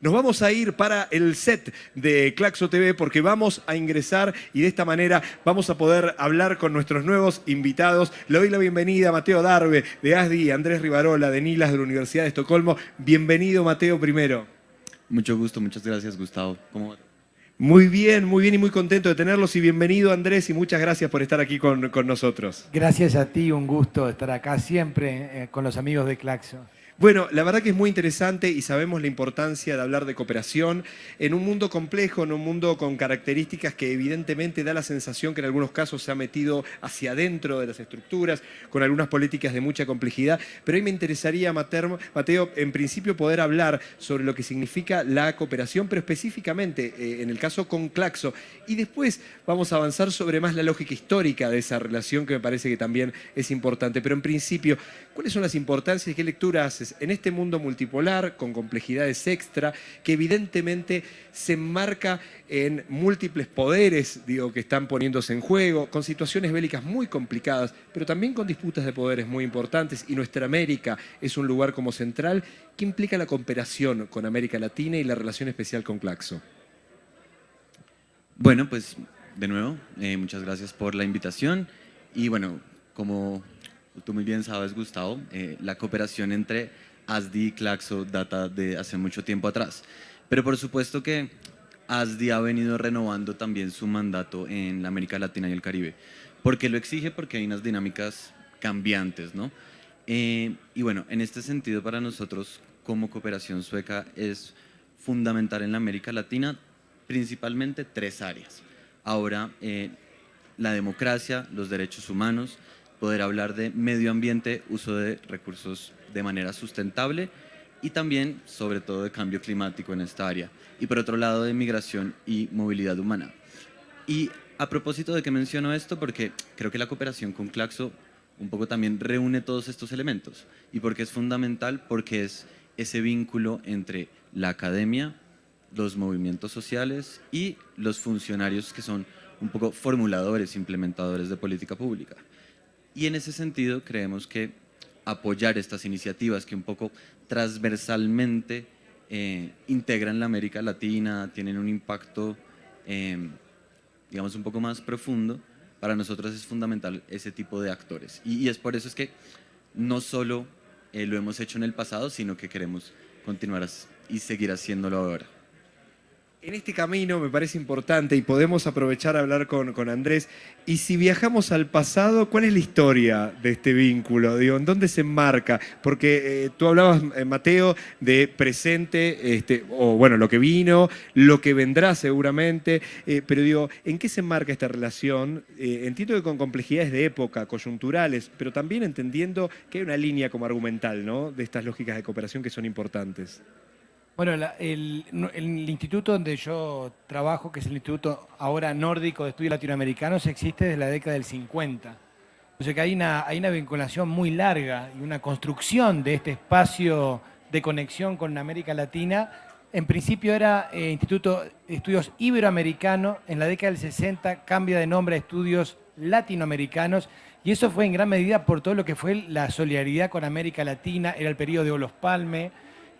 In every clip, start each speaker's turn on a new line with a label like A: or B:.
A: Nos vamos a ir para el set de Claxo TV porque vamos a ingresar y de esta manera vamos a poder hablar con nuestros nuevos invitados. Le doy la bienvenida a Mateo Darbe de ASDI, Andrés Rivarola de Nilas de la Universidad de Estocolmo. Bienvenido Mateo primero.
B: Mucho gusto, muchas gracias Gustavo. ¿Cómo va?
A: Muy bien, muy bien y muy contento de tenerlos y bienvenido Andrés y muchas gracias por estar aquí con, con nosotros.
C: Gracias a ti, un gusto estar acá siempre eh, con los amigos de Claxo.
A: Bueno, la verdad que es muy interesante y sabemos la importancia de hablar de cooperación en un mundo complejo, en un mundo con características que evidentemente da la sensación que en algunos casos se ha metido hacia adentro de las estructuras, con algunas políticas de mucha complejidad. Pero hoy me interesaría, Mateo, en principio poder hablar sobre lo que significa la cooperación, pero específicamente eh, en el caso con Claxo. Y después vamos a avanzar sobre más la lógica histórica de esa relación que me parece que también es importante. Pero en principio, ¿cuáles son las importancias y qué lectura en este mundo multipolar, con complejidades extra, que evidentemente se enmarca en múltiples poderes digo, que están poniéndose en juego, con situaciones bélicas muy complicadas, pero también con disputas de poderes muy importantes, y nuestra América es un lugar como central, ¿qué implica la cooperación con América Latina y la relación especial con Claxo?
B: Bueno, pues de nuevo, eh, muchas gracias por la invitación, y bueno, como tú muy bien sabes, Gustavo, eh, la cooperación entre ASDI y Claxo data de hace mucho tiempo atrás. Pero por supuesto que ASDI ha venido renovando también su mandato en la América Latina y el Caribe. porque lo exige? Porque hay unas dinámicas cambiantes, ¿no? Eh, y bueno, en este sentido para nosotros como cooperación sueca es fundamental en la América Latina principalmente tres áreas. Ahora, eh, la democracia, los derechos humanos poder hablar de medio ambiente, uso de recursos de manera sustentable y también, sobre todo, de cambio climático en esta área. Y por otro lado, de migración y movilidad humana. Y a propósito de que menciono esto, porque creo que la cooperación con Claxo un poco también reúne todos estos elementos. ¿Y porque es fundamental? Porque es ese vínculo entre la academia, los movimientos sociales y los funcionarios que son un poco formuladores, implementadores de política pública. Y en ese sentido creemos que apoyar estas iniciativas que un poco transversalmente eh, integran la América Latina, tienen un impacto, em, digamos, un poco más profundo, para nosotros es fundamental ese tipo de actores. Y, es por eso es que no solo eh, lo hemos hecho en el pasado, sino que queremos continuar y seguir haciéndolo ahora.
A: En este camino me parece importante y podemos aprovechar a hablar con, con, Andrés. Y si viajamos al pasado, ¿cuál es la historia de este vínculo? Digo, ¿En dónde se enmarca? Porque eh, tú hablabas, eh, Mateo, de presente, este, o bueno, lo que vino, lo que vendrá seguramente, eh, pero digo, ¿en qué se enmarca esta relación? entiendo que con complejidades de época, coyunturales, pero también entendiendo que hay una línea como argumental, ¿no? De estas lógicas de cooperación que son importantes.
C: Bueno, el, instituto donde yo trabajo, que es el Instituto ahora Nórdico de Estudios Latinoamericanos, existe desde la década del 50. O sea que hay una, hay una vinculación muy larga y una construcción de este espacio de conexión con América Latina. En principio era eh, Instituto de Estudios Iberoamericano, en la década del 60 cambia de nombre a Estudios Latinoamericanos y eso fue en gran medida por todo lo que fue la solidaridad con América Latina, era el periodo de Olos Palme,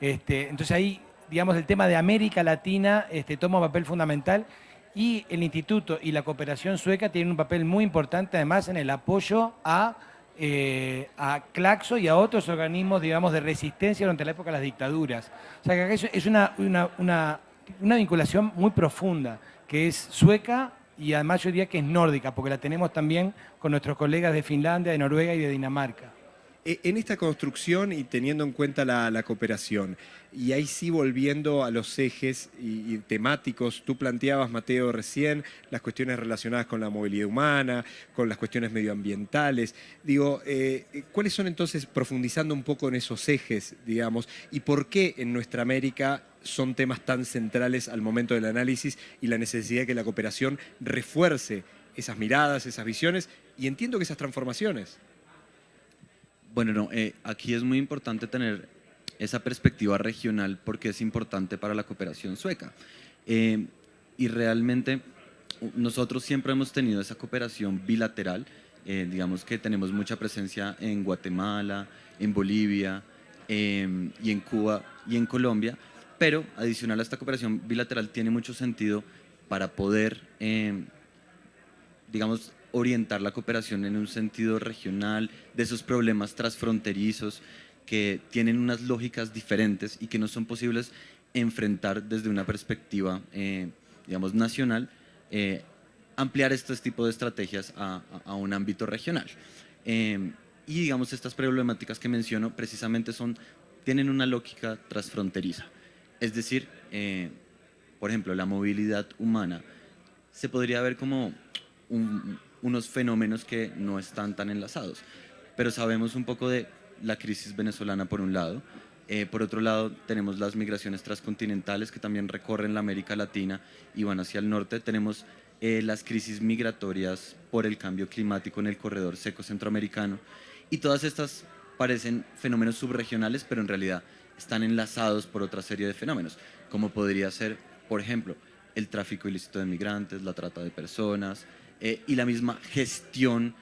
C: este, entonces ahí digamos, el tema de América Latina este, toma un papel fundamental y el instituto y la cooperación sueca tienen un papel muy importante además en el apoyo a, eh, a Claxo y a otros organismos, digamos, de resistencia durante la época de las dictaduras. O sea que es una, una, una, una vinculación muy profunda, que es sueca y además yo diría que es nórdica, porque la tenemos también con nuestros colegas de Finlandia, de Noruega y de Dinamarca.
A: E, en esta construcción y teniendo en cuenta la, cooperación, y ahí sí volviendo a los ejes y, temáticos, tú planteabas, Mateo, recién, las cuestiones relacionadas con la movilidad humana, con las cuestiones medioambientales. Digo, eh, ¿cuáles son entonces, profundizando un poco en esos ejes, digamos, y por qué en nuestra América son temas tan centrales al momento del análisis y la necesidad de que la cooperación refuerce esas miradas, esas visiones y entiendo que esas transformaciones?
B: Bueno, no, eh, aquí es muy importante tener esa perspectiva regional porque es importante para la cooperación sueca. Eh, y realmente nosotros siempre hemos tenido esa cooperación bilateral, eh, digamos que tenemos mucha presencia en Guatemala, en Bolivia y en Cuba y en Colombia, pero adicional a esta cooperación bilateral tiene mucho sentido para poder, eh, digamos, orientar la cooperación en un sentido regional, de esos problemas transfronterizos que tienen unas lógicas diferentes y que no son posibles enfrentar desde una perspectiva, eh, digamos, nacional, eh, ampliar estos tipos de estrategias a, a un ámbito regional. Eh, y digamos, estas problemáticas que menciono precisamente son, tienen una lógica transfronteriza. Es decir, por ejemplo, la movilidad humana se podría ver como un, unos fenómenos que no están tan enlazados. Pero sabemos un poco de la crisis venezolana por un lado, eh, por otro lado tenemos las migraciones transcontinentales que también recorren la América Latina y van hacia el norte, tenemos eh, las crisis migratorias por el cambio climático en el corredor seco centroamericano. Y todas estas parecen fenómenos subregionales, pero en realidad están enlazados por otra serie de fenómenos, como podría ser, por ejemplo, el tráfico ilícito de migrantes, la trata de personas, eh, y la misma gestión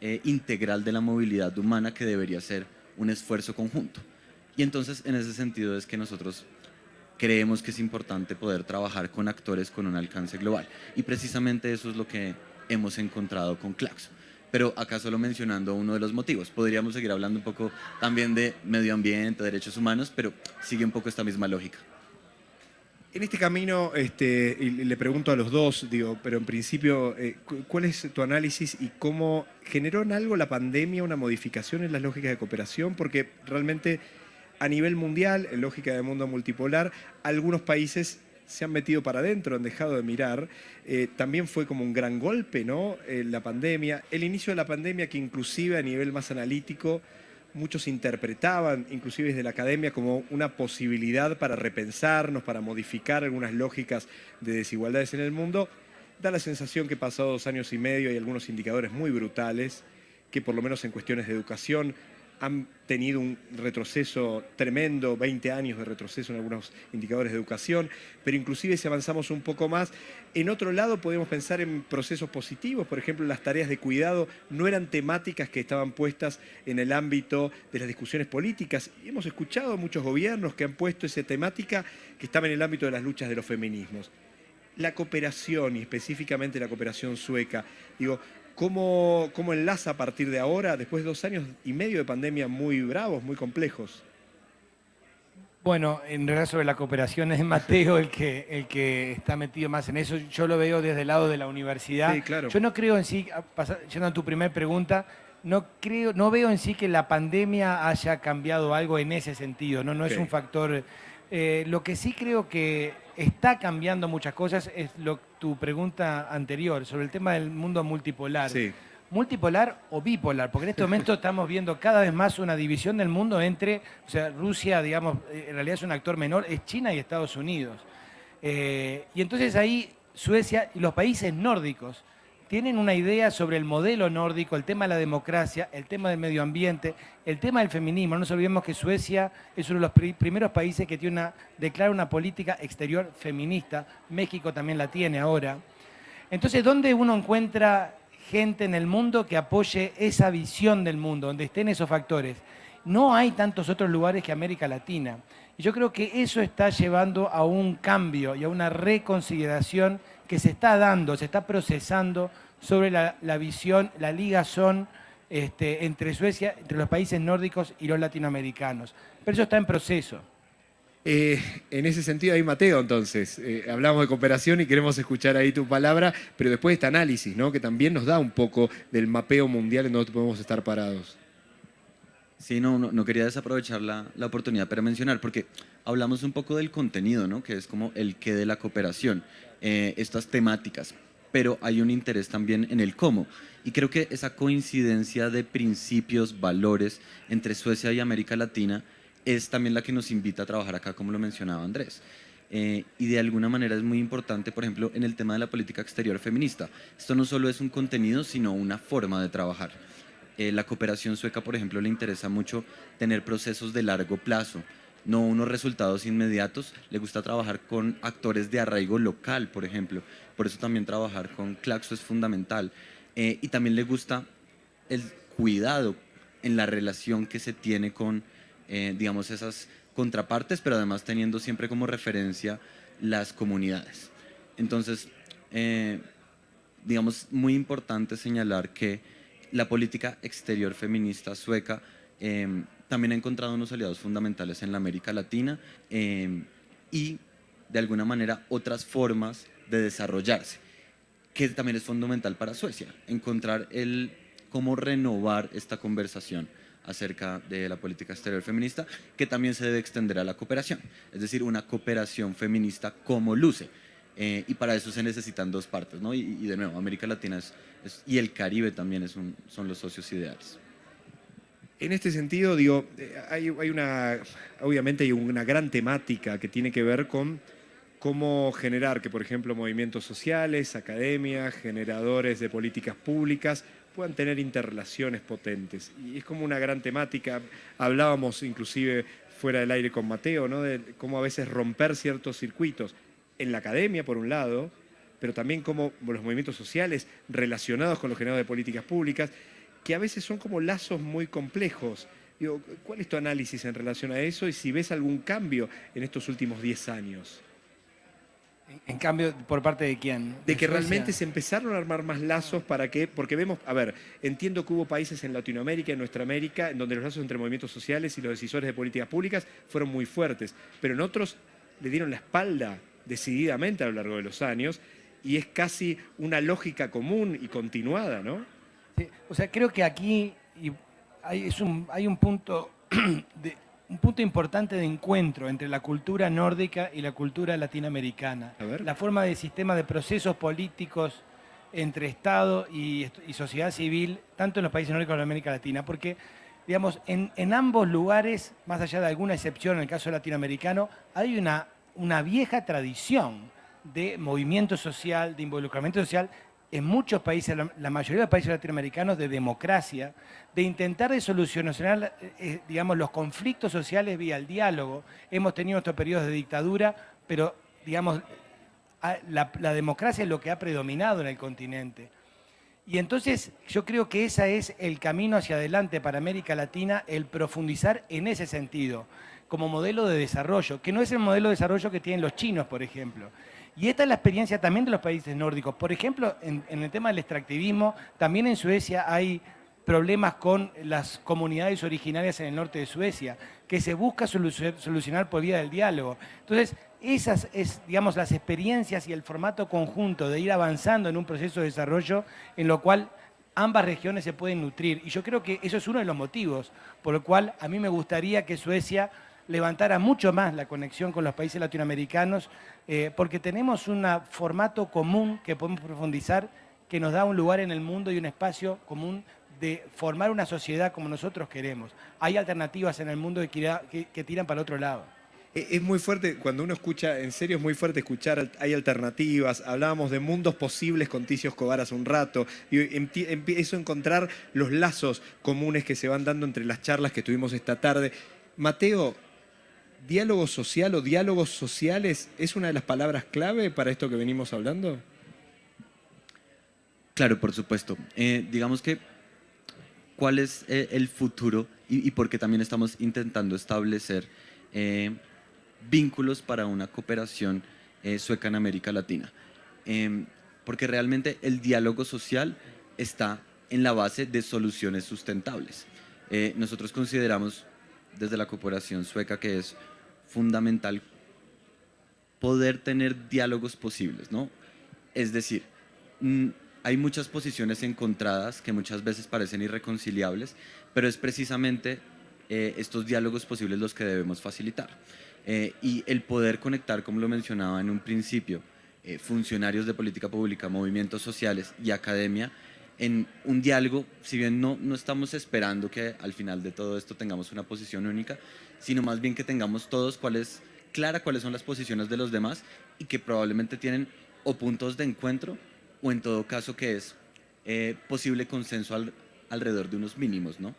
B: eh, integral de la movilidad humana que debería ser un esfuerzo conjunto. Y entonces en ese sentido es que nosotros creemos que es importante poder trabajar con actores con un alcance global. Y precisamente eso es lo que hemos encontrado con Claxo. Pero acá solo mencionando uno de los motivos. Podríamos seguir hablando un poco también de medio ambiente, derechos humanos, pero sigue un poco esta misma lógica.
A: En este camino, este, y le pregunto a los dos, digo, pero en principio, eh, ¿cuál es tu análisis y cómo generó en algo la pandemia una modificación en las lógicas de cooperación? Porque realmente a nivel mundial, en lógica de mundo multipolar, algunos países se han metido para adentro, han dejado de mirar. Eh, también fue como un gran golpe, ¿no? Eh, la pandemia, el inicio de la pandemia que inclusive a nivel más analítico muchos interpretaban, inclusive desde la academia, como una posibilidad para repensarnos, para modificar algunas lógicas de desigualdades en el mundo, da la sensación que pasado dos años y medio hay algunos indicadores muy brutales que por lo menos en cuestiones de educación han tenido un retroceso tremendo, 20 años de retroceso en algunos indicadores de educación, pero inclusive si avanzamos un poco más, en otro lado podemos pensar en procesos positivos, por ejemplo, las tareas de cuidado no eran temáticas que estaban puestas en el ámbito de las discusiones políticas. Hemos escuchado muchos gobiernos que han puesto esa temática que estaba en el ámbito de las luchas de los feminismos. La cooperación, y específicamente la cooperación sueca, digo, ¿Cómo, ¿Cómo, enlaza a partir de ahora, después de dos años y medio de pandemia muy bravos, muy complejos?
C: Bueno, en realidad sobre la cooperación es Mateo el que, el que está metido más en eso. Yo lo veo desde el lado de la universidad.
A: Sí, claro.
C: Yo no creo en sí, yendo a tu primera pregunta, no, creo, no veo en sí que la pandemia haya cambiado algo en ese sentido, no, no es un factor... Eh, lo que sí creo que está cambiando muchas cosas es lo, tu pregunta anterior sobre el tema del mundo multipolar. Multipolar o bipolar, porque en este momento estamos viendo cada vez más una división del mundo entre, o sea, Rusia, digamos, eh, en realidad es un actor menor, es China y Estados Unidos. Eh, y entonces ahí Suecia y los países nórdicos tienen una idea sobre el modelo nórdico, el tema de la democracia, el tema del medio ambiente, el tema del feminismo. No nos olvidemos que Suecia es uno de los primeros países que tiene una, declara una política exterior feminista. México también la tiene ahora. Entonces, ¿dónde uno encuentra gente en el mundo que apoye esa visión del mundo, donde estén esos factores? No hay tantos otros lugares que América Latina. Y yo creo que eso está llevando a un cambio y a una reconsideración que se está dando, se está procesando sobre la, visión, la ligazón este, entre Suecia, entre los países nórdicos y los latinoamericanos. Pero eso está en proceso.
A: Eh, en ese sentido, ahí Mateo, entonces, eh, hablamos de cooperación y queremos escuchar ahí tu palabra, pero después este análisis, ¿no? que también nos da un poco del mapeo mundial en donde podemos estar parados.
B: Sí, no, no, quería desaprovechar la, la, oportunidad para mencionar, porque hablamos un poco del contenido, ¿no? que es como el qué de la cooperación, eh, estas temáticas, pero hay un interés también en el cómo. Y creo que esa coincidencia de principios, valores entre Suecia y América Latina es también la que nos invita a trabajar acá, como lo mencionaba Andrés. Eh, y de alguna manera es muy importante, por ejemplo, en el tema de la política exterior feminista. Esto no solo es un contenido, sino una forma de trabajar. Eh, la cooperación sueca, por ejemplo, le interesa mucho tener procesos de largo plazo, no unos resultados inmediatos. Le gusta trabajar con actores de arraigo local, por ejemplo. Por eso también trabajar con Claxo es fundamental. Eh, y también le gusta el cuidado en la relación que se tiene con eh, digamos, esas contrapartes, pero además teniendo siempre como referencia las comunidades. Entonces, eh, digamos, muy importante señalar que la política exterior feminista sueca em, también ha encontrado unos aliados fundamentales en la América Latina em, y, de alguna manera, otras formas de desarrollarse, que también es fundamental para Suecia, encontrar el cómo renovar esta conversación acerca de la política exterior feminista, que también se debe extender a la cooperación, es decir, una cooperación feminista como luce. Eh, y para eso se necesitan dos partes, ¿no? Y, de nuevo, América Latina y el Caribe también son los socios ideales.
A: En este sentido, digo, hay, una, obviamente hay una gran temática que tiene que ver con cómo generar que, por ejemplo, movimientos sociales, academias, generadores de políticas públicas puedan tener interrelaciones potentes. Y es como una gran temática. Hablábamos inclusive fuera del aire con Mateo, ¿no? de cómo a veces romper ciertos circuitos en la academia, por un lado, pero también como los movimientos sociales relacionados con los generadores de políticas públicas, que a veces son como lazos muy complejos. Digo, ¿Cuál es tu análisis en relación a eso y si ves algún cambio en estos últimos 10 años?
C: En cambio, ¿por parte de quién?
A: De, que realmente se empezaron a armar más lazos para que, porque vemos, a ver, entiendo que hubo países en Latinoamérica, en nuestra América, en donde los lazos entre movimientos sociales y los decisores de políticas públicas fueron muy fuertes, pero en otros le dieron la espalda decididamente a lo largo de los años y es casi una lógica común y continuada, ¿no?
C: Sí, o sea, creo que aquí hay, un, hay un punto de, un punto importante de encuentro entre la cultura nórdica y la cultura latinoamericana. La forma de sistema de procesos políticos entre Estado y, sociedad civil, tanto en los países nórdicos como en América Latina, porque digamos, en, ambos lugares, más allá de alguna excepción en el caso latinoamericano, hay una, una vieja tradición de movimiento social, de involucramiento social en muchos países, la, mayoría de los países latinoamericanos, de democracia, de intentar de solucionar, eh, eh, digamos, los conflictos sociales vía el diálogo. Hemos tenido estos periodos de dictadura, pero, digamos, la, democracia es lo que ha predominado en el continente. Y entonces yo creo que ese es el camino hacia adelante para América Latina, el profundizar en ese sentido, como modelo de desarrollo, que no es el modelo de desarrollo que tienen los chinos, por ejemplo. Y esta es la experiencia también de los países nórdicos. Por ejemplo, en, el tema del extractivismo, también en Suecia hay problemas con las comunidades originarias en el norte de Suecia, que se busca solucionar por vía del diálogo. Entonces, esas es, digamos, las experiencias y el formato conjunto de ir avanzando en un proceso de desarrollo en lo cual ambas regiones se pueden nutrir. Y yo creo que eso es uno de los motivos por el cual a mí me gustaría que Suecia levantara mucho más la conexión con los países latinoamericanos, eh, porque tenemos un formato común que podemos profundizar, que nos da un lugar en el mundo y un espacio común de formar una sociedad como nosotros queremos. Hay alternativas en el mundo que, que, tiran para el otro lado.
A: E, es muy fuerte, cuando uno escucha, en serio es muy fuerte escuchar, hay alternativas, hablábamos de mundos posibles con Ticio Escobar hace un rato, y empiezo a encontrar los lazos comunes que se van dando entre las charlas que tuvimos esta tarde. Mateo, ¿Diálogo social o diálogos sociales es una de las palabras clave para esto que venimos hablando?
B: Claro, por supuesto. Eh, digamos que, ¿cuál es eh, el futuro? Y, porque también estamos intentando establecer eh, vínculos para una cooperación sueca en América Latina. porque realmente el diálogo social está en la base de soluciones sustentables. nosotros consideramos desde la cooperación sueca que es fundamental poder tener diálogos posibles, ¿no? Es decir, mm, hay muchas posiciones encontradas que muchas veces parecen irreconciliables, pero es precisamente eh, estos diálogos posibles los que debemos facilitar. Eh, y el poder conectar, como lo mencionaba en un principio, eh, funcionarios de política pública, movimientos sociales y academia, en un diálogo, si bien no, no estamos esperando que al final de todo esto tengamos una posición única, sino más bien que tengamos todos cuáles, clara cuáles son las posiciones de los demás y que probablemente tienen o puntos de encuentro o en todo caso que es eh, posible consenso alrededor de unos mínimos, ¿no?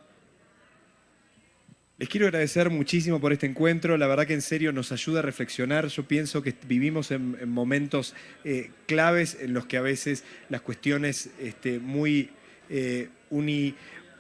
A: Les quiero agradecer muchísimo por este encuentro, la verdad que en serio nos ayuda a reflexionar, yo pienso que vivimos en, momentos eh, claves en los que a veces las cuestiones este, muy eh,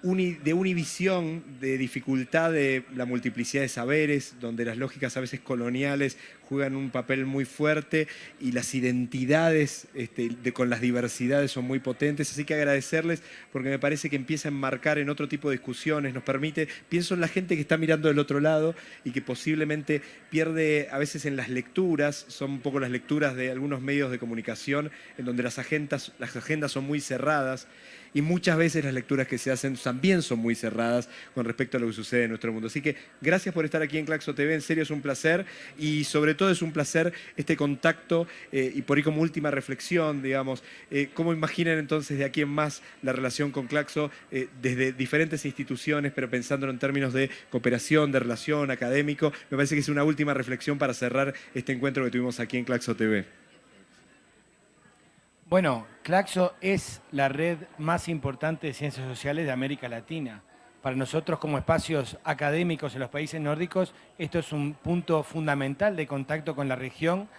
A: de univisión, de dificultad de la multiplicidad de saberes, donde las lógicas a veces coloniales juegan un papel muy fuerte y las identidades este, de, con las diversidades son muy potentes. Así que agradecerles porque me parece que empieza a enmarcar en otro tipo de discusiones, nos permite, pienso en la gente que está mirando del otro lado y que posiblemente pierde a veces en las lecturas, son un poco las lecturas de algunos medios de comunicación en donde las agendas, las agendas son muy cerradas y muchas veces las lecturas que se hacen también son muy cerradas con respecto a lo que sucede en nuestro mundo. Así que gracias por estar aquí en Claxo TV, en serio es un placer y sobre todo es un placer este contacto eh, y por ahí como última reflexión, digamos, eh, ¿cómo imaginan entonces de aquí en más la relación con Claxo eh, desde diferentes instituciones, pero pensándolo en términos de cooperación, de relación, académico? Me parece que es una última reflexión para cerrar este encuentro que tuvimos aquí en Claxo TV.
C: Bueno, Claxo es la red más importante de ciencias sociales de América Latina. Para nosotros como espacios académicos en los países nórdicos, esto es un punto fundamental de contacto con la región.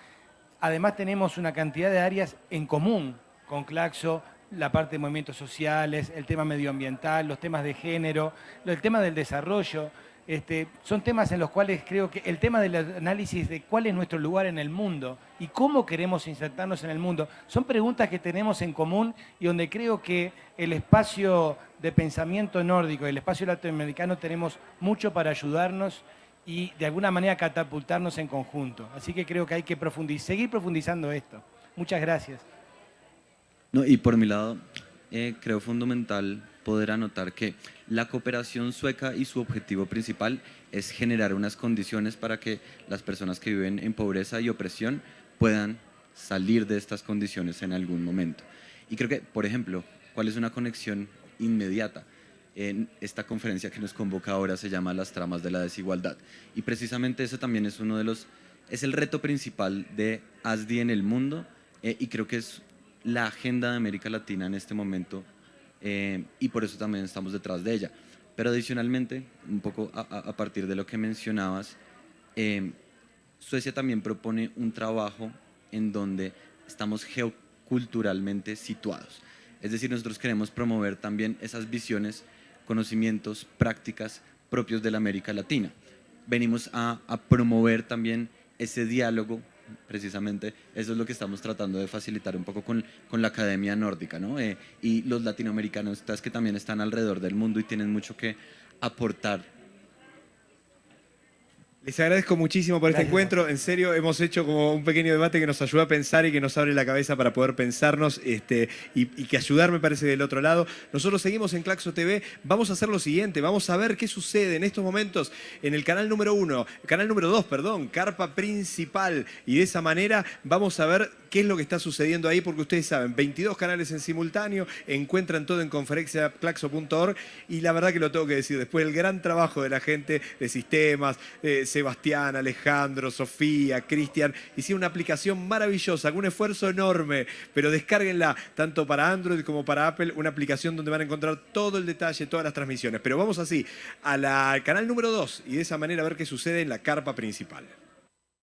C: Además tenemos una cantidad de áreas en común con Claxo, la parte de movimientos sociales, el tema medioambiental, los temas de género, el tema del desarrollo. Este, son temas en los cuales creo que el tema del análisis de cuál es nuestro lugar en el mundo y cómo queremos insertarnos en el mundo, son preguntas que tenemos en común y donde creo que el espacio de pensamiento nórdico y el espacio latinoamericano tenemos mucho para ayudarnos y de alguna manera catapultarnos en conjunto. Así que creo que hay que seguir profundizando esto. Muchas gracias.
B: No, y por mi lado, eh, creo fundamental poder anotar que la cooperación sueca y su objetivo principal es generar unas condiciones para que las personas que viven en pobreza y opresión puedan salir de estas condiciones en algún momento. Y creo que, por ejemplo, ¿cuál es una conexión inmediata? En esta conferencia que nos convoca ahora se llama Las tramas de la desigualdad. Y precisamente ese también es uno de los, es el reto principal de ASDI en el mundo eh, y creo que es la agenda de América Latina en este momento eh, y por eso también estamos detrás de ella. Pero adicionalmente, un poco a, partir de lo que mencionabas, eh, Suecia también propone un trabajo en donde estamos geoculturalmente situados. Es decir, nosotros queremos promover también esas visiones, conocimientos, prácticas propios de la América Latina. Venimos a, a promover también ese diálogo precisamente eso es lo que estamos tratando de facilitar un poco con, con la academia nórdica, ¿no? Eh, y los latinoamericanos que también están alrededor del mundo y tienen mucho que aportar
A: les agradezco muchísimo por este encuentro. En serio, hemos hecho como un pequeño debate que nos ayuda a pensar y que nos abre la cabeza para poder pensarnos este, y, que ayudar me parece del otro lado. Nosotros seguimos en Claxo TV. Vamos a hacer lo siguiente. Vamos a ver qué sucede en estos momentos en el canal número uno, canal número dos, perdón, carpa principal. Y de esa manera vamos a ver qué es lo que está sucediendo ahí, porque ustedes saben, 22 canales en simultáneo, encuentran todo en conferenciaclaxo.org y la verdad que lo tengo que decir, después del gran trabajo de la gente de sistemas, Sebastián, Alejandro, Sofía, Cristian, hicieron una aplicación maravillosa, con un esfuerzo enorme, pero descárguenla tanto para Android como para Apple, una aplicación donde van a encontrar todo el detalle, todas las transmisiones. Pero vamos así, al canal número 2 y de esa manera a ver qué sucede en la carpa principal.